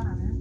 para ver.